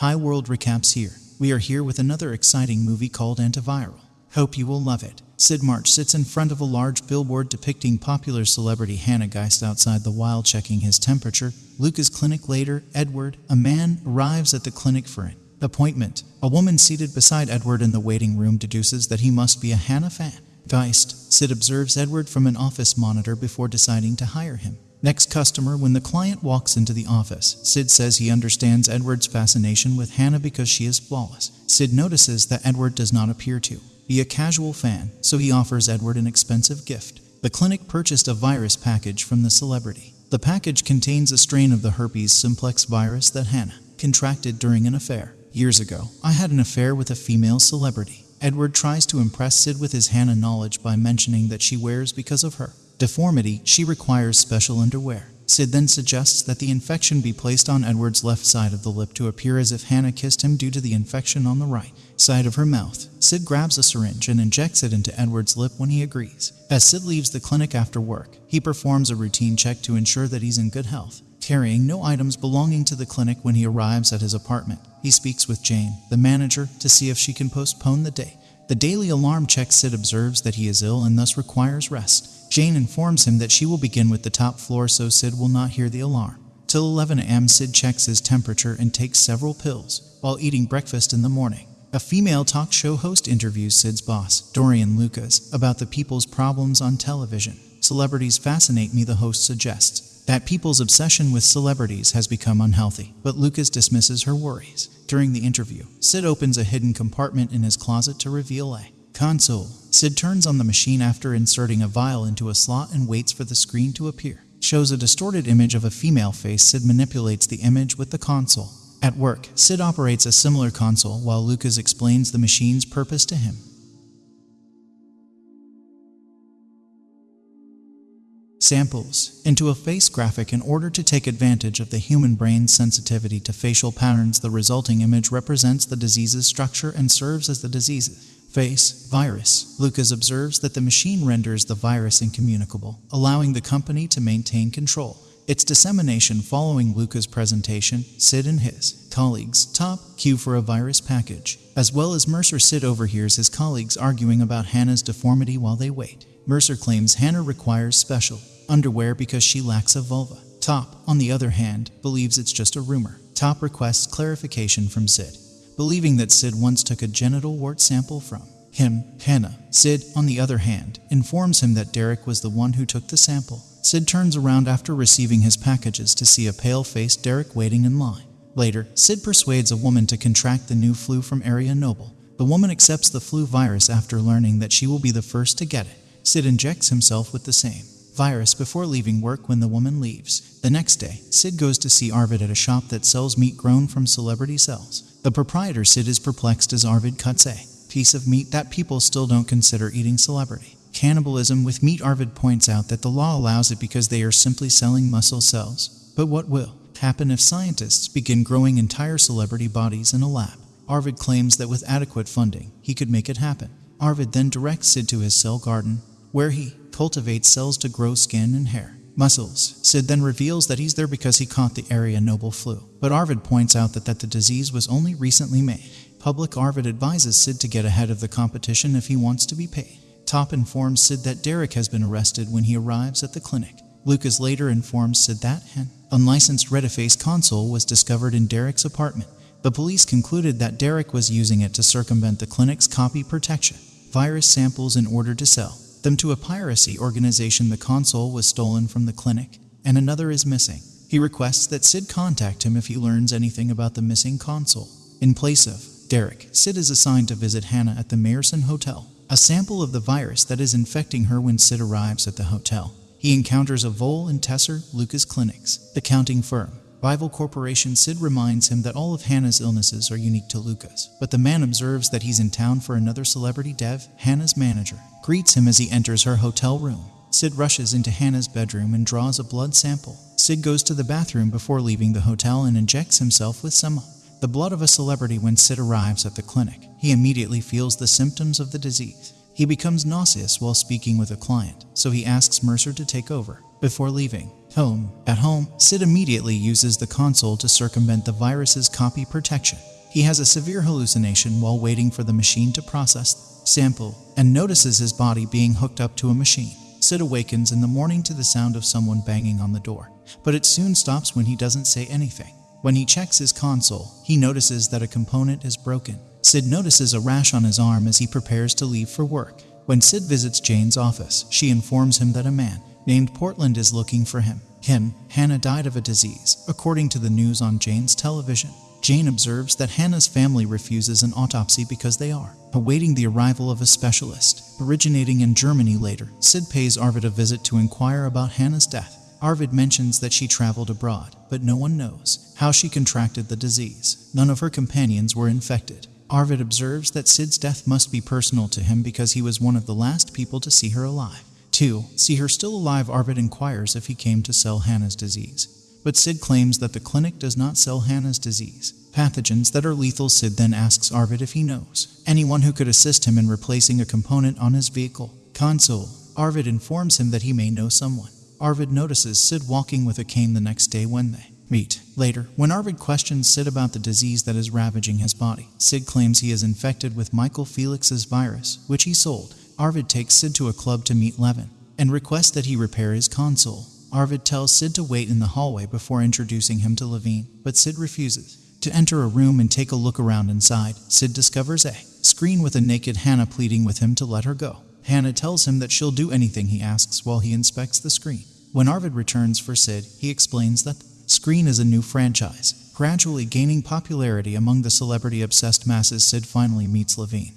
Hi World Recaps here. We are here with another exciting movie called Antiviral. Hope you will love it. Sid March sits in front of a large billboard depicting popular celebrity Hannah Geist outside the while checking his temperature. Lucas clinic later, Edward, a man, arrives at the clinic for an appointment. A woman seated beside Edward in the waiting room deduces that he must be a Hannah fan. Geist, Sid observes Edward from an office monitor before deciding to hire him. Next customer, when the client walks into the office, Sid says he understands Edward's fascination with Hannah because she is flawless. Sid notices that Edward does not appear to be a casual fan, so he offers Edward an expensive gift. The clinic purchased a virus package from the celebrity. The package contains a strain of the herpes simplex virus that Hannah contracted during an affair. Years ago, I had an affair with a female celebrity. Edward tries to impress Sid with his Hannah knowledge by mentioning that she wears because of her deformity, she requires special underwear. Sid then suggests that the infection be placed on Edward's left side of the lip to appear as if Hannah kissed him due to the infection on the right side of her mouth. Sid grabs a syringe and injects it into Edward's lip when he agrees. As Sid leaves the clinic after work, he performs a routine check to ensure that he's in good health, carrying no items belonging to the clinic when he arrives at his apartment. He speaks with Jane, the manager, to see if she can postpone the day. The daily alarm check Sid observes that he is ill and thus requires rest. Jane informs him that she will begin with the top floor so Sid will not hear the alarm. Till 11 a.m., Sid checks his temperature and takes several pills while eating breakfast in the morning. A female talk show host interviews Sid's boss, Dorian Lucas, about the people's problems on television. Celebrities fascinate me, the host suggests. That people's obsession with celebrities has become unhealthy, but Lucas dismisses her worries. During the interview, Sid opens a hidden compartment in his closet to reveal a console. Sid turns on the machine after inserting a vial into a slot and waits for the screen to appear. Shows a distorted image of a female face. Sid manipulates the image with the console. At work, Sid operates a similar console while Lucas explains the machine's purpose to him. Samples into a face graphic in order to take advantage of the human brain's sensitivity to facial patterns. The resulting image represents the disease's structure and serves as the disease's face virus. Lucas observes that the machine renders the virus incommunicable, allowing the company to maintain control. Its dissemination following Lucas' presentation, Sid and his colleagues top queue for a virus package, as well as Mercer Sid overhears his colleagues arguing about Hannah's deformity while they wait. Mercer claims Hannah requires special underwear because she lacks a vulva. Top, on the other hand, believes it's just a rumor. Top requests clarification from Sid believing that Sid once took a genital wart sample from him, Hannah. Sid, on the other hand, informs him that Derek was the one who took the sample. Sid turns around after receiving his packages to see a pale faced Derek waiting in line. Later, Sid persuades a woman to contract the new flu from Area Noble. The woman accepts the flu virus after learning that she will be the first to get it. Sid injects himself with the same virus before leaving work when the woman leaves. The next day, Sid goes to see Arvid at a shop that sells meat grown from celebrity cells. The proprietor Sid is perplexed as Arvid cuts a piece of meat that people still don't consider eating celebrity. Cannibalism with meat Arvid points out that the law allows it because they are simply selling muscle cells. But what will happen if scientists begin growing entire celebrity bodies in a lab? Arvid claims that with adequate funding, he could make it happen. Arvid then directs Sid to his cell garden, where he cultivates cells to grow skin and hair muscles. Sid then reveals that he's there because he caught the area noble flu. But Arvid points out that, that the disease was only recently made. Public Arvid advises Sid to get ahead of the competition if he wants to be paid. Top informs Sid that Derek has been arrested when he arrives at the clinic. Lucas later informs Sid that an unlicensed Rediface console was discovered in Derek's apartment. The police concluded that Derek was using it to circumvent the clinic's copy protection virus samples in order to sell them to a piracy organization the console was stolen from the clinic, and another is missing. He requests that Sid contact him if he learns anything about the missing console. In place of Derek, Sid is assigned to visit Hannah at the Mayerson Hotel. A sample of the virus that is infecting her when Sid arrives at the hotel. He encounters a Vole and Tesser Lucas Clinics, the counting firm, Bible Corporation Sid reminds him that all of Hannah's illnesses are unique to Lucas, but the man observes that he's in town for another celebrity dev, Hannah's manager, greets him as he enters her hotel room. Sid rushes into Hannah's bedroom and draws a blood sample. Sid goes to the bathroom before leaving the hotel and injects himself with some the blood of a celebrity when Sid arrives at the clinic. He immediately feels the symptoms of the disease. He becomes nauseous while speaking with a client, so he asks Mercer to take over. Before leaving, Home. At home, Sid immediately uses the console to circumvent the virus's copy protection. He has a severe hallucination while waiting for the machine to process the sample and notices his body being hooked up to a machine. Sid awakens in the morning to the sound of someone banging on the door, but it soon stops when he doesn't say anything. When he checks his console, he notices that a component is broken. Sid notices a rash on his arm as he prepares to leave for work. When Sid visits Jane's office, she informs him that a man named Portland is looking for him. Him, Hannah died of a disease, according to the news on Jane's television. Jane observes that Hannah's family refuses an autopsy because they are awaiting the arrival of a specialist. Originating in Germany later, Sid pays Arvid a visit to inquire about Hannah's death. Arvid mentions that she traveled abroad, but no one knows how she contracted the disease. None of her companions were infected. Arvid observes that Sid's death must be personal to him because he was one of the last people to see her alive. 2. See her still alive, Arvid inquires if he came to sell Hannah's disease. But Sid claims that the clinic does not sell Hannah's disease. Pathogens that are lethal, Sid then asks Arvid if he knows anyone who could assist him in replacing a component on his vehicle. Console. Arvid informs him that he may know someone. Arvid notices Sid walking with a cane the next day when they meet. Later, when Arvid questions Sid about the disease that is ravaging his body, Sid claims he is infected with Michael Felix's virus, which he sold. Arvid takes Sid to a club to meet Levine and requests that he repair his console. Arvid tells Sid to wait in the hallway before introducing him to Levine, but Sid refuses. To enter a room and take a look around inside, Sid discovers a screen with a naked Hannah pleading with him to let her go. Hannah tells him that she'll do anything he asks while he inspects the screen. When Arvid returns for Sid, he explains that Screen is a new franchise, gradually gaining popularity among the celebrity obsessed masses. Sid finally meets Levine.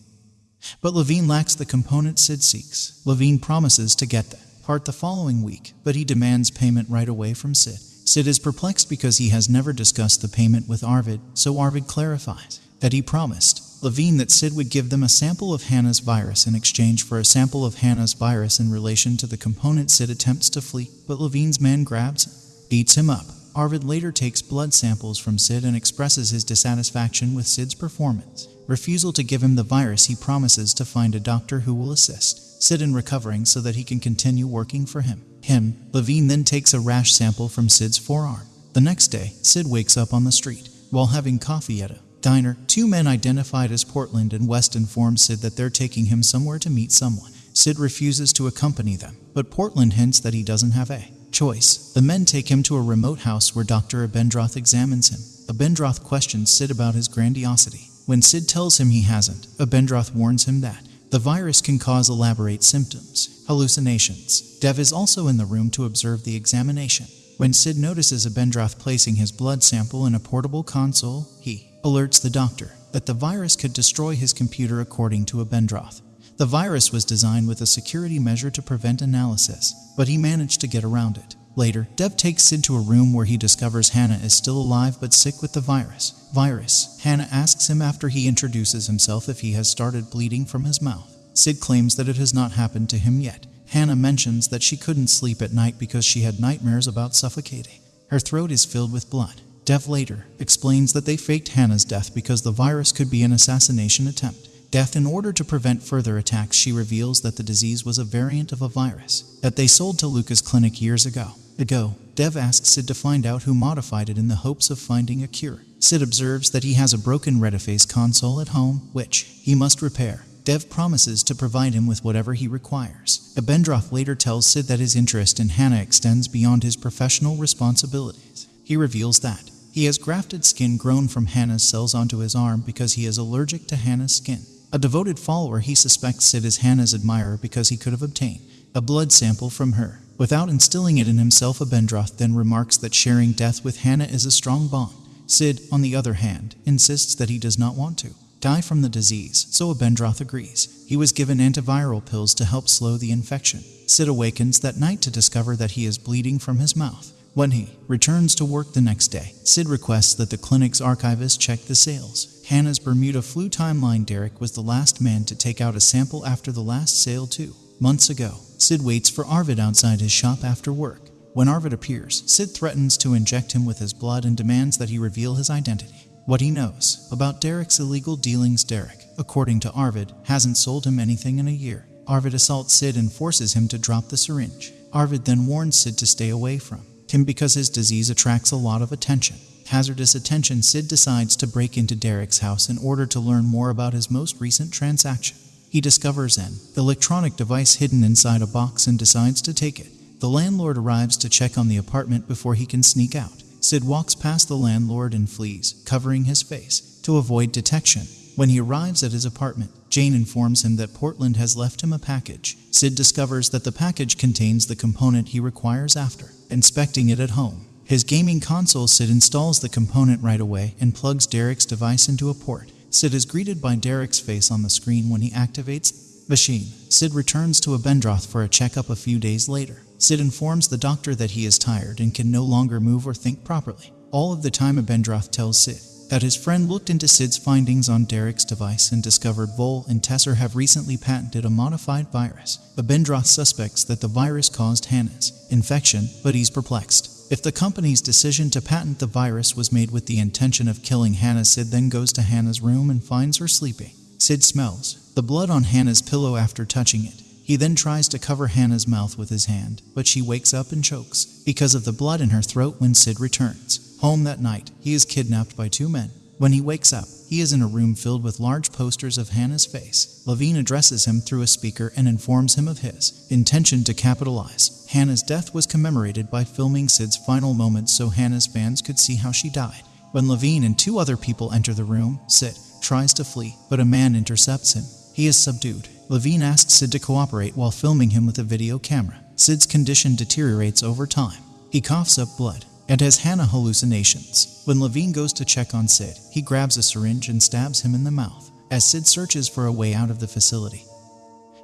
But Levine lacks the component Sid seeks. Levine promises to get that part the following week, but he demands payment right away from Sid. Sid is perplexed because he has never discussed the payment with Arvid, so Arvid clarifies that he promised Levine that Sid would give them a sample of Hannah's virus in exchange for a sample of Hannah's virus in relation to the component Sid attempts to flee, but Levine's man grabs beats him up. Arvid later takes blood samples from Sid and expresses his dissatisfaction with Sid's performance. Refusal to give him the virus, he promises to find a doctor who will assist Sid in recovering so that he can continue working for him. Him, Levine then takes a rash sample from Sid's forearm. The next day, Sid wakes up on the street while having coffee at a diner. Two men identified as Portland and West inform Sid that they're taking him somewhere to meet someone. Sid refuses to accompany them, but Portland hints that he doesn't have a choice. The men take him to a remote house where Dr. Abendroth examines him. Abendroth questions Sid about his grandiosity. When Sid tells him he hasn't, Abendroth warns him that the virus can cause elaborate symptoms, hallucinations. Dev is also in the room to observe the examination. When Sid notices Abendroth placing his blood sample in a portable console, he alerts the doctor that the virus could destroy his computer according to Abendroth. The virus was designed with a security measure to prevent analysis, but he managed to get around it. Later, Dev takes Sid to a room where he discovers Hannah is still alive but sick with the virus. Virus. Hannah asks him after he introduces himself if he has started bleeding from his mouth. Sid claims that it has not happened to him yet. Hannah mentions that she couldn't sleep at night because she had nightmares about suffocating. Her throat is filled with blood. Dev later explains that they faked Hannah's death because the virus could be an assassination attempt. Death, in order to prevent further attacks, she reveals that the disease was a variant of a virus that they sold to Lucas Clinic years ago. Ago, Dev asks Sid to find out who modified it in the hopes of finding a cure. Sid observes that he has a broken Retiface console at home, which he must repair. Dev promises to provide him with whatever he requires. Abendroth later tells Sid that his interest in Hannah extends beyond his professional responsibilities. He reveals that he has grafted skin grown from Hannah's cells onto his arm because he is allergic to Hannah's skin. A devoted follower, he suspects Sid is Hannah's admirer because he could have obtained a blood sample from her. Without instilling it in himself, Abendroth then remarks that sharing death with Hannah is a strong bond. Sid, on the other hand, insists that he does not want to die from the disease, so Abendroth agrees. He was given antiviral pills to help slow the infection. Sid awakens that night to discover that he is bleeding from his mouth. When he returns to work the next day, Sid requests that the clinic's archivist check the sales. Hannah's Bermuda flu timeline Derek was the last man to take out a sample after the last sale two months ago. Sid waits for Arvid outside his shop after work. When Arvid appears, Sid threatens to inject him with his blood and demands that he reveal his identity. What he knows about Derek's illegal dealings Derek, according to Arvid, hasn't sold him anything in a year. Arvid assaults Sid and forces him to drop the syringe. Arvid then warns Sid to stay away from him because his disease attracts a lot of attention. Hazardous attention, Sid decides to break into Derek's house in order to learn more about his most recent transaction. He discovers an electronic device hidden inside a box and decides to take it. The landlord arrives to check on the apartment before he can sneak out. Sid walks past the landlord and flees, covering his face, to avoid detection. When he arrives at his apartment, Jane informs him that Portland has left him a package. Sid discovers that the package contains the component he requires after inspecting it at home. His gaming console, Sid installs the component right away and plugs Derek's device into a port. Sid is greeted by Derek's face on the screen when he activates machine. Sid returns to Abendroth for a checkup a few days later. Sid informs the doctor that he is tired and can no longer move or think properly. All of the time Abendroth tells Sid that his friend looked into Sid's findings on Derek's device and discovered Vol and Tesser have recently patented a modified virus. Abendroth suspects that the virus caused Hannah's infection, but he's perplexed. If the company's decision to patent the virus was made with the intention of killing Hannah, Sid then goes to Hannah's room and finds her sleeping. Sid smells the blood on Hannah's pillow after touching it. He then tries to cover Hannah's mouth with his hand, but she wakes up and chokes because of the blood in her throat when Sid returns. Home that night, he is kidnapped by two men. When he wakes up, he is in a room filled with large posters of Hannah's face. Levine addresses him through a speaker and informs him of his intention to capitalize. Hannah's death was commemorated by filming Sid's final moments so Hannah's fans could see how she died. When Levine and two other people enter the room, Sid tries to flee, but a man intercepts him. He is subdued. Levine asks Sid to cooperate while filming him with a video camera. Sid's condition deteriorates over time. He coughs up blood and has Hannah hallucinations. When Levine goes to check on Sid, he grabs a syringe and stabs him in the mouth as Sid searches for a way out of the facility.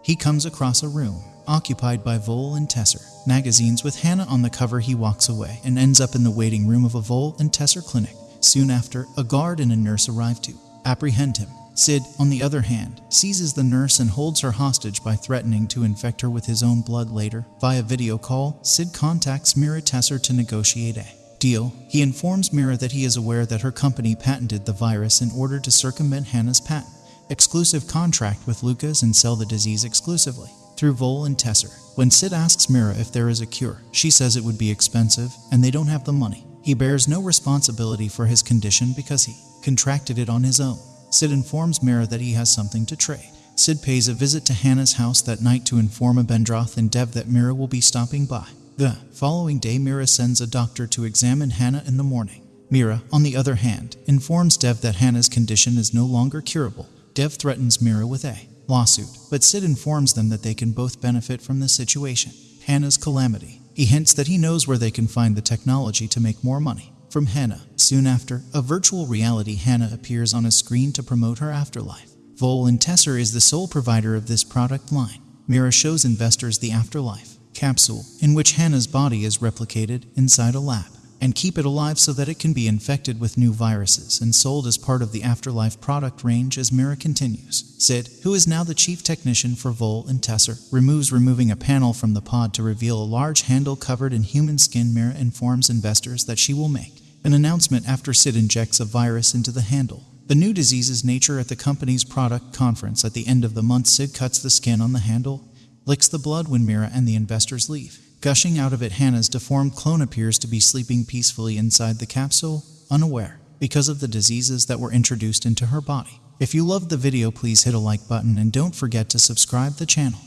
He comes across a room occupied by Vol and Tesser. Magazines with Hannah on the cover, he walks away and ends up in the waiting room of a Vol and Tesser clinic. Soon after, a guard and a nurse arrive to apprehend him. Sid, on the other hand, seizes the nurse and holds her hostage by threatening to infect her with his own blood later. Via video call, Sid contacts Mira Tesser to negotiate a deal. He informs Mira that he is aware that her company patented the virus in order to circumvent Hannah's patent, exclusive contract with Lucas and sell the disease exclusively through Vol and Tesser. When Sid asks Mira if there is a cure, she says it would be expensive and they don't have the money. He bears no responsibility for his condition because he contracted it on his own. Sid informs Mira that he has something to trade. Sid pays a visit to Hannah's house that night to inform Abendroth and Dev that Mira will be stopping by. The following day, Mira sends a doctor to examine Hannah in the morning. Mira, on the other hand, informs Dev that Hannah's condition is no longer curable. Dev threatens Mira with a lawsuit, but Sid informs them that they can both benefit from the situation. Hannah's calamity. He hints that he knows where they can find the technology to make more money. From Hannah. Soon after, a virtual reality Hannah appears on a screen to promote her afterlife. Vol and Tesser is the sole provider of this product line. Mira shows investors the afterlife capsule in which Hannah's body is replicated inside a lab and keep it alive so that it can be infected with new viruses and sold as part of the Afterlife product range as Mira continues. Sid, who is now the chief technician for Vol and Tesser, removes removing a panel from the pod to reveal a large handle covered in human skin. Mira informs investors that she will make an announcement after Sid injects a virus into the handle. The new disease's nature at the company's product conference at the end of the month, Sid cuts the skin on the handle, licks the blood when Mira and the investors leave. Gushing out of it, Hannah's deformed clone appears to be sleeping peacefully inside the capsule, unaware, because of the diseases that were introduced into her body. If you loved the video, please hit a like button and don't forget to subscribe the channel.